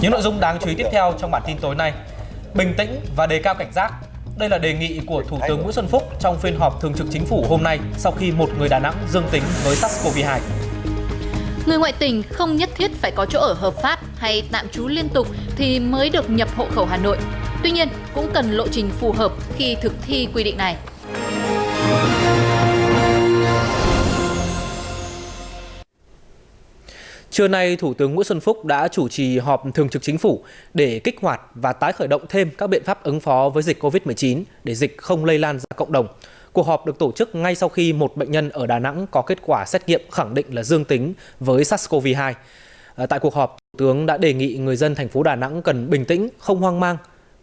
Những nội dung đáng chú ý tiếp theo trong bản tin tối nay. Bình tĩnh và đề cao cảnh giác. Đây là đề nghị của Thủ tướng Nguyễn Xuân Phúc trong phiên họp thường trực chính phủ hôm nay sau khi một người Đà Nẵng dương tính với SARS-CoV-2. Người ngoại tỉnh không nhất thiết phải có chỗ ở hợp pháp hay tạm trú liên tục thì mới được nhập hộ khẩu Hà Nội. Tuy nhiên, cũng cần lộ trình phù hợp khi thực thi quy định này. Trưa nay, Thủ tướng Nguyễn Xuân Phúc đã chủ trì họp thường trực chính phủ để kích hoạt và tái khởi động thêm các biện pháp ứng phó với dịch COVID-19 để dịch không lây lan ra cộng đồng. Cuộc họp được tổ chức ngay sau khi một bệnh nhân ở Đà Nẵng có kết quả xét nghiệm khẳng định là dương tính với SARS-CoV-2. À, tại cuộc họp, Thủ tướng đã đề nghị người dân thành phố Đà Nẵng cần bình tĩnh, không hoang mang.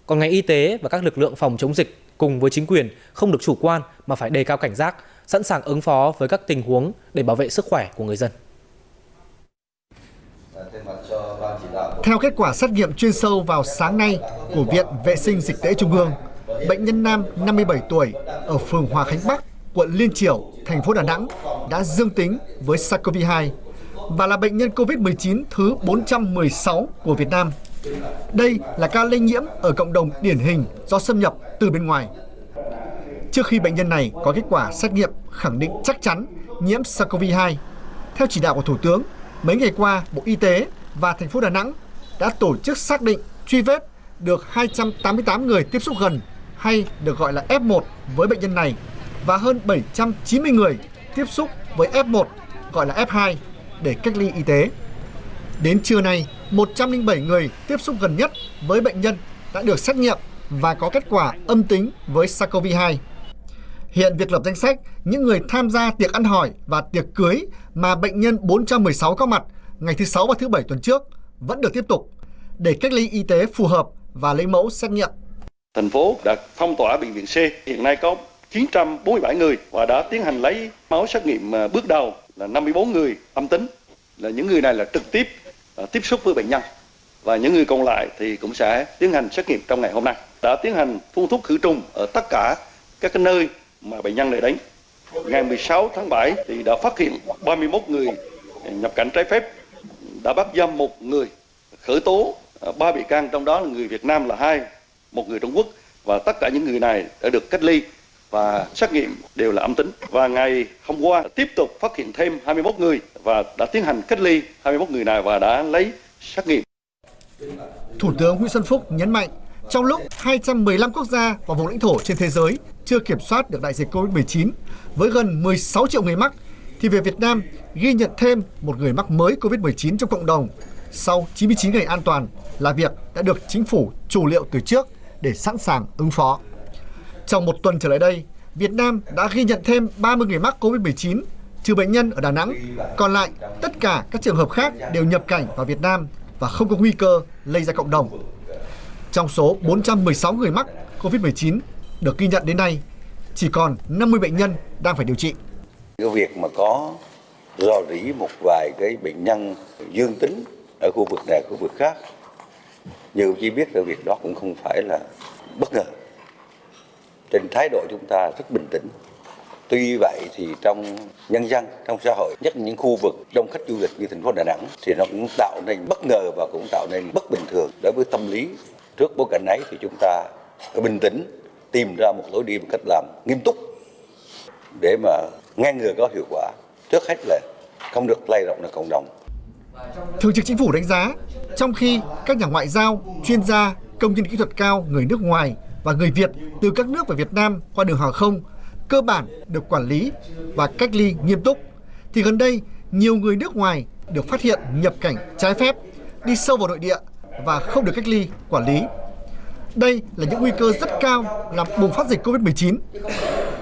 Còn ngành y tế và các lực lượng phòng chống dịch cùng với chính quyền không được chủ quan mà phải đề cao cảnh giác, sẵn sàng ứng phó với các tình huống để bảo vệ sức khỏe của người dân. Theo kết quả xét nghiệm chuyên sâu vào sáng nay của Viện Vệ sinh Dịch tễ Trung ương, bệnh nhân nam 57 tuổi ở phường Hòa Khánh Bắc, quận Liên Triểu, thành phố Đà Nẵng đã dương tính với SARS-CoV-2 và là bệnh nhân COVID-19 thứ 416 của Việt Nam. Đây là ca lây nhiễm ở cộng đồng điển hình do xâm nhập từ bên ngoài. Trước khi bệnh nhân này có kết quả xét nghiệm khẳng định chắc chắn nhiễm SARS-CoV-2, theo chỉ đạo của Thủ tướng, mấy ngày qua Bộ Y tế và thành phố Đà Nẵng đã tổ chức xác định truy vết được 288 người tiếp xúc gần hay được gọi là F1 với bệnh nhân này và hơn 790 người tiếp xúc với F1 gọi là F2 để cách ly y tế. Đến trưa nay, 107 người tiếp xúc gần nhất với bệnh nhân đã được xét nghiệm và có kết quả âm tính với SARS-CoV-2. Hiện việc lập danh sách những người tham gia tiệc ăn hỏi và tiệc cưới mà bệnh nhân 416 có mặt ngày thứ Sáu và thứ Bảy tuần trước vẫn được tiếp tục để cách ly y tế phù hợp và lấy mẫu xét nghiệm. Thành phố đã phong tỏa bệnh viện C, hiện nay có 947 người và đã tiến hành lấy máu xét nghiệm à, bước đầu là 54 người âm tính. Là những người này là trực tiếp à, tiếp xúc với bệnh nhân và những người còn lại thì cũng sẽ tiến hành xét nghiệm trong ngày hôm nay. Đã tiến hành phun thuốc khử trùng ở tất cả các cái nơi mà bệnh nhân này đến. Ngày 16 tháng 7 thì đã phát hiện 31 người nhập cảnh trái phép, đã bắt giam một người, khởi tố à, ba bị can trong đó là người Việt Nam là hai, một người Trung Quốc và tất cả những người này đã được cách ly và xét nghiệm đều là âm tính. Và ngày hôm qua tiếp tục phát hiện thêm 21 người và đã tiến hành cách ly 21 người này và đã lấy xét nghiệm. Thủ tướng Nguyễn Xuân Phúc nhấn mạnh, trong lúc 215 quốc gia và vùng lãnh thổ trên thế giới chưa kiểm soát được đại dịch COVID-19 với gần 16 triệu người mắc, thì về Việt Nam ghi nhận thêm một người mắc mới COVID-19 trong cộng đồng sau 99 ngày an toàn là việc đã được chính phủ chủ liệu từ trước để sẵn sàng ứng phó. Trong một tuần trở lại đây, Việt Nam đã ghi nhận thêm 30 người mắc COVID-19, trừ bệnh nhân ở Đà Nẵng. Còn lại, tất cả các trường hợp khác đều nhập cảnh vào Việt Nam và không có nguy cơ lây ra cộng đồng. Trong số 416 người mắc COVID-19 được ghi nhận đến nay, chỉ còn 50 bệnh nhân đang phải điều trị. Cái việc mà có rò rỉ một vài cái bệnh nhân dương tính ở khu vực này, khu vực khác, như chỉ biết là việc đó cũng không phải là bất ngờ. Trên thái độ chúng ta rất bình tĩnh. Tuy vậy thì trong nhân dân, trong xã hội, nhất là những khu vực đông khách du lịch như thành phố Đà Nẵng thì nó cũng tạo nên bất ngờ và cũng tạo nên bất bình thường đối với tâm lý. Trước bối cảnh ấy thì chúng ta phải bình tĩnh, tìm ra một lối đi một cách làm nghiêm túc để mà ngăn ngừa có hiệu quả. Trước hết là không được lây rộng ra cộng đồng. Thường trực Chính phủ đánh giá, trong khi các nhà ngoại giao, chuyên gia, công nhân kỹ thuật cao người nước ngoài và người Việt từ các nước về Việt Nam qua đường hàng không cơ bản được quản lý và cách ly nghiêm túc, thì gần đây nhiều người nước ngoài được phát hiện nhập cảnh trái phép, đi sâu vào nội địa và không được cách ly, quản lý. Đây là những nguy cơ rất cao làm bùng phát dịch COVID-19.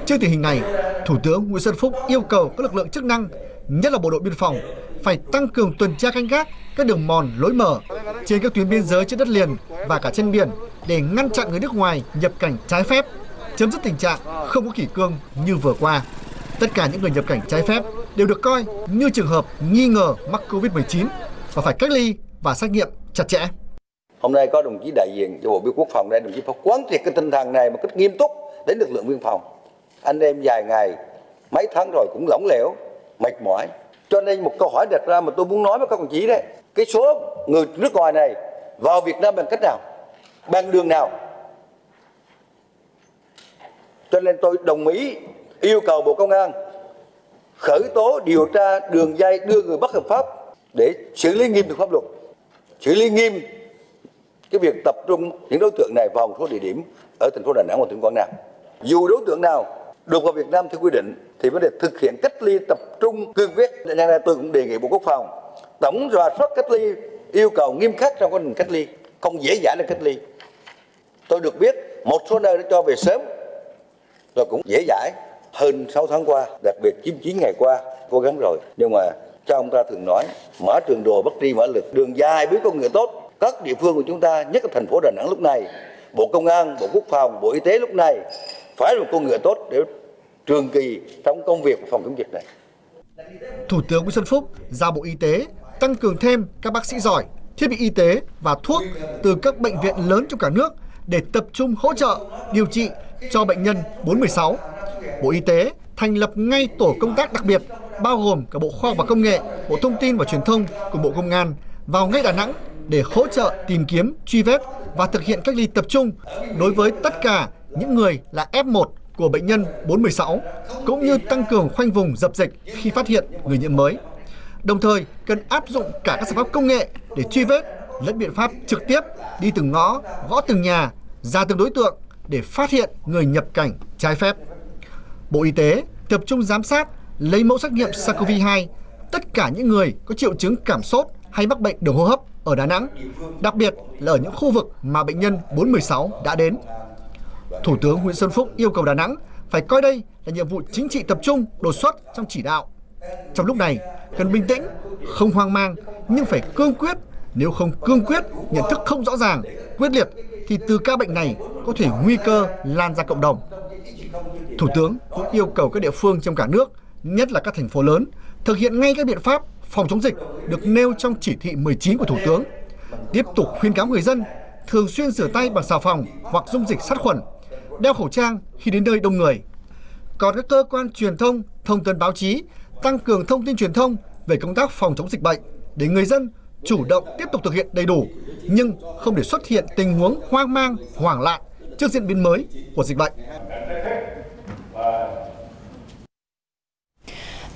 Trước tình hình này, Thủ tướng Nguyễn Xuân Phúc yêu cầu các lực lượng chức năng, nhất là bộ đội biên phòng, phải tăng cường tuần tra canh gác các đường mòn lối mở trên các tuyến biên giới trên đất liền và cả trên biển để ngăn chặn người nước ngoài nhập cảnh trái phép, chấm dứt tình trạng không có kỷ cương như vừa qua. Tất cả những người nhập cảnh trái phép đều được coi như trường hợp nghi ngờ mắc Covid-19 và phải cách ly và xét nghiệm chặt chẽ. Hôm nay có đồng chí đại diện cho Bộ Biên Quốc phòng đây, đồng chí phải quán triệt cái tinh thần này một cách nghiêm túc đến lực lượng biên phòng. Anh em dài ngày, mấy tháng rồi cũng lỏng lẻo, mệt mỏi. Cho nên một câu hỏi đặt ra mà tôi muốn nói với các đồng chí đấy, cái số người nước ngoài này vào Việt Nam bằng cách nào, bằng đường nào. Cho nên tôi đồng ý yêu cầu Bộ Công an khởi tố điều tra đường dây đưa người bất hợp pháp để xử lý nghiêm được pháp luật, xử lý nghiêm cái việc tập trung những đối tượng này vào một số địa điểm ở thành phố Đà Nẵng và tỉnh Quảng Nam. Dù đối tượng nào được vào Việt Nam theo quy định thì vấn đề thực hiện cách ly tập trung cương quyết. Nên nay tôi cũng đề nghị Bộ Quốc phòng tổng rà soát cách ly yêu cầu nghiêm khắc trong quá trình cách ly, không dễ dãi là cách ly. Tôi được biết một số nơi đã cho về sớm rồi cũng dễ dãi hơn 6 tháng qua, đặc biệt 99 ngày qua cố gắng rồi. Nhưng mà cha ông ta thường nói mở trường đồ bất tri mở lực đường dài biết con người tốt các địa phương của chúng ta nhất là thành phố đà nẵng lúc này bộ công an bộ quốc phòng bộ y tế lúc này phải là một con người tốt để trường kỳ trong công việc phòng chống dịch này Thủ tướng Nguyễn Xuân Phúc giao Bộ Y tế tăng cường thêm các bác sĩ giỏi, thiết bị y tế và thuốc từ các bệnh viện lớn trong cả nước để tập trung hỗ trợ điều trị cho bệnh nhân 416. Bộ Y tế thành lập ngay tổ công tác đặc biệt bao gồm cả Bộ Khoa học và Công nghệ, Bộ Thông tin và Truyền thông cùng Bộ Công an vào ngay Đà Nẵng để hỗ trợ tìm kiếm, truy vết và thực hiện cách ly tập trung đối với tất cả những người là F1 của bệnh nhân 416, cũng như tăng cường khoanh vùng dập dịch khi phát hiện người nhiễm mới. Đồng thời, cần áp dụng cả các giải pháp công nghệ để truy vết lẫn biện pháp trực tiếp đi từng ngõ, gõ từng nhà, ra từng đối tượng để phát hiện người nhập cảnh trái phép. Bộ Y tế tập trung giám sát, lấy mẫu xét nghiệm SARS-CoV-2 tất cả những người có triệu chứng cảm sốt hay mắc bệnh đường hô hấp ở Đà Nẵng, đặc biệt là ở những khu vực mà bệnh nhân 416 đã đến. Thủ tướng Nguyễn Xuân Phúc yêu cầu Đà Nẵng phải coi đây là nhiệm vụ chính trị tập trung, đột xuất trong chỉ đạo. Trong lúc này, cần bình tĩnh, không hoang mang nhưng phải cương quyết. Nếu không cương quyết, nhận thức không rõ ràng, quyết liệt thì từ ca bệnh này có thể nguy cơ lan ra cộng đồng. Thủ tướng cũng yêu cầu các địa phương trong cả nước, nhất là các thành phố lớn, thực hiện ngay các biện pháp phòng chống dịch được nêu trong chỉ thị 19 của Thủ tướng. Tiếp tục khuyên cáo người dân thường xuyên rửa tay bằng xà phòng hoặc dung dịch sát khuẩn, đeo khẩu trang khi đến nơi đông người. Còn các cơ quan truyền thông, thông tin báo chí tăng cường thông tin truyền thông về công tác phòng chống dịch bệnh để người dân chủ động tiếp tục thực hiện đầy đủ nhưng không để xuất hiện tình huống hoang mang, hoảng loạn trước diễn biến mới của dịch bệnh.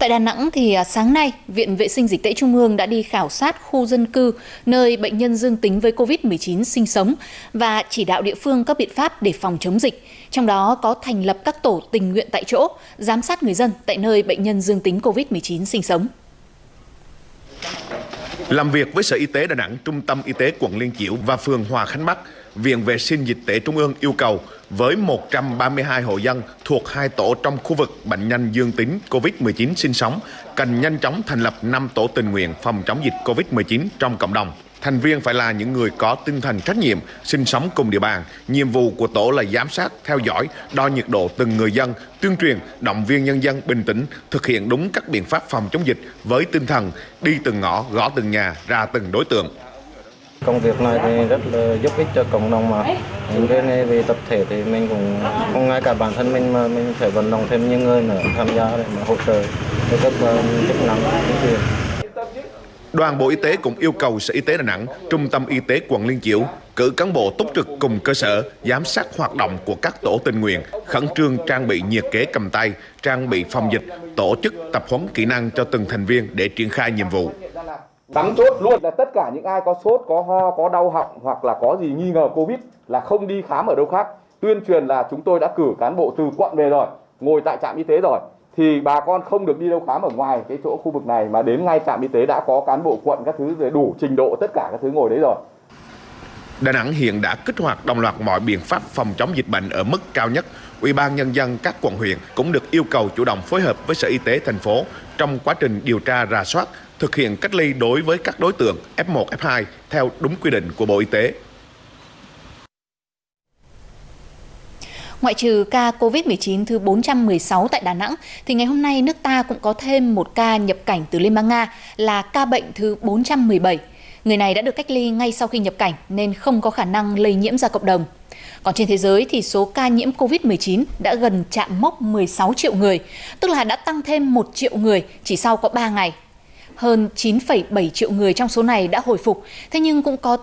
Tại Đà Nẵng thì à, sáng nay, Viện Vệ sinh Dịch tễ Trung ương đã đi khảo sát khu dân cư nơi bệnh nhân dương tính với COVID-19 sinh sống và chỉ đạo địa phương các biện pháp để phòng chống dịch. Trong đó có thành lập các tổ tình nguyện tại chỗ, giám sát người dân tại nơi bệnh nhân dương tính COVID-19 sinh sống. Làm việc với Sở Y tế Đà Nẵng, Trung tâm Y tế quận Liên Chiểu và phường Hòa Khánh Bắc, Viện Vệ sinh Dịch tễ Trung ương yêu cầu với 132 hộ dân thuộc hai tổ trong khu vực bệnh nhân dương tính COVID-19 sinh sống cần nhanh chóng thành lập 5 tổ tình nguyện phòng chống dịch COVID-19 trong cộng đồng. Thành viên phải là những người có tinh thần trách nhiệm, sinh sống cùng địa bàn. Nhiệm vụ của tổ là giám sát, theo dõi, đo nhiệt độ từng người dân, tuyên truyền, động viên nhân dân bình tĩnh, thực hiện đúng các biện pháp phòng chống dịch với tinh thần đi từng ngõ, gõ từng nhà, ra từng đối tượng. Công việc này thì rất là giúp ích cho cộng đồng mà. Những cái này về tập thể thì mình cũng không ngay cả bản thân mình mà mình phải vận động thêm những người nữa tham gia để mà hỗ trợ cho các ờ, chức năng chính quyền. Đoàn Bộ Y tế cũng yêu cầu Sở Y tế Đà Nẵng, Trung tâm Y tế quận Liên Chiểu cử cán bộ túc trực cùng cơ sở giám sát hoạt động của các tổ tình nguyện, khẩn trương trang bị nhiệt kế cầm tay, trang bị phòng dịch, tổ chức tập huấn kỹ năng cho từng thành viên để triển khai nhiệm vụ. Cắm chốt luôn là tất cả những ai có sốt, có ho, có đau họng hoặc là có gì nghi ngờ Covid là không đi khám ở đâu khác. Tuyên truyền là chúng tôi đã cử cán bộ từ quận về rồi, ngồi tại trạm y tế rồi thì bà con không được đi đâu khám ở ngoài cái chỗ khu vực này mà đến ngay trạm y tế đã có cán bộ quận các thứ đủ trình độ tất cả các thứ ngồi đấy rồi. Đà Nẵng hiện đã kích hoạt đồng loạt mọi biện pháp phòng chống dịch bệnh ở mức cao nhất. Ủy ban nhân dân các quận huyện cũng được yêu cầu chủ động phối hợp với Sở Y tế thành phố trong quá trình điều tra rà soát, thực hiện cách ly đối với các đối tượng F1, F2 theo đúng quy định của Bộ Y tế. Ngoại trừ ca COVID-19 thứ 416 tại Đà Nẵng, thì ngày hôm nay nước ta cũng có thêm một ca nhập cảnh từ Liên bang Nga là ca bệnh thứ 417. Người này đã được cách ly ngay sau khi nhập cảnh nên không có khả năng lây nhiễm ra cộng đồng. Còn trên thế giới thì số ca nhiễm COVID-19 đã gần chạm mốc 16 triệu người, tức là đã tăng thêm 1 triệu người chỉ sau có 3 ngày. Hơn 9,7 triệu người trong số này đã hồi phục, thế nhưng cũng có